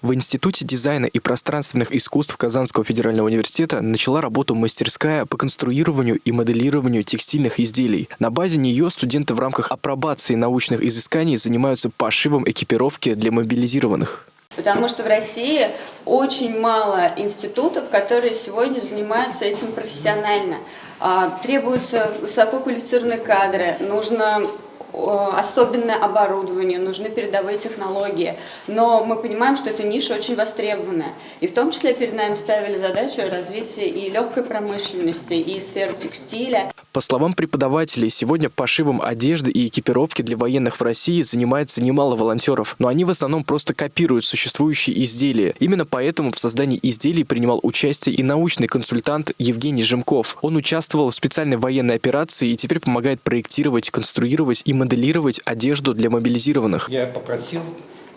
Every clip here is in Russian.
В Институте дизайна и пространственных искусств Казанского федерального университета начала работу мастерская по конструированию и моделированию текстильных изделий. На базе нее студенты в рамках апробации научных изысканий занимаются пошивом экипировки для мобилизированных. Потому что в России очень мало институтов, которые сегодня занимаются этим профессионально. А, требуются высококвалифицированные кадры, нужно особенное оборудование, нужны передовые технологии. Но мы понимаем, что эта ниша очень востребованная. И в том числе перед нами ставили задачу развития и легкой промышленности, и сферы текстиля. По словам преподавателей, сегодня пошивом одежды и экипировки для военных в России занимается немало волонтеров, но они в основном просто копируют существующие изделия. Именно поэтому в создании изделий принимал участие и научный консультант Евгений Жемков. Он участвовал в специальной военной операции и теперь помогает проектировать, конструировать и моделировать одежду для мобилизированных. Я попросил,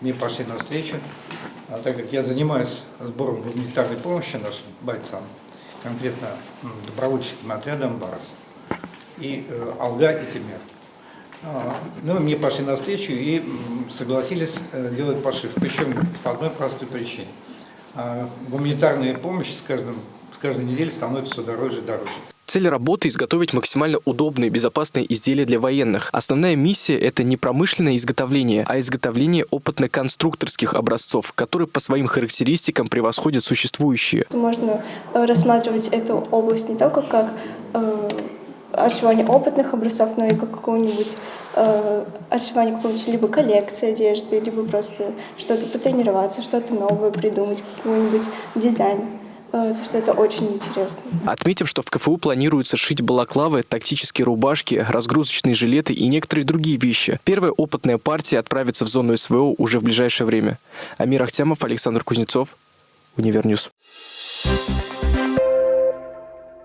мне пошли навстречу, а так как я занимаюсь сбором гуманитарной помощи нашим бойцам, конкретно добровольческим отрядом «Барс», и э, Алга и Тимер. А, ну, мне пошли навстречу и согласились э, делать пошив, причем по одной простой причине. А, гуманитарная помощь с, каждым, с каждой неделей становится все дороже и дороже. Цель работы – изготовить максимально удобные безопасные изделия для военных. Основная миссия – это не промышленное изготовление, а изготовление опытно-конструкторских образцов, которые по своим характеристикам превосходят существующие. Можно э, рассматривать эту область не только как э, отшивание опытных образцов, но и как какого-нибудь э, отшивание какой-нибудь либо коллекции одежды, либо просто что-то потренироваться, что-то новое придумать, какой-нибудь дизайн. Потому что это очень интересно. Отметим, что в КФУ планируется шить балаклавы, тактические рубашки, разгрузочные жилеты и некоторые другие вещи. Первая опытная партия отправится в зону СВО уже в ближайшее время. Амир Ахтямов, Александр Кузнецов, Универньюз. Thank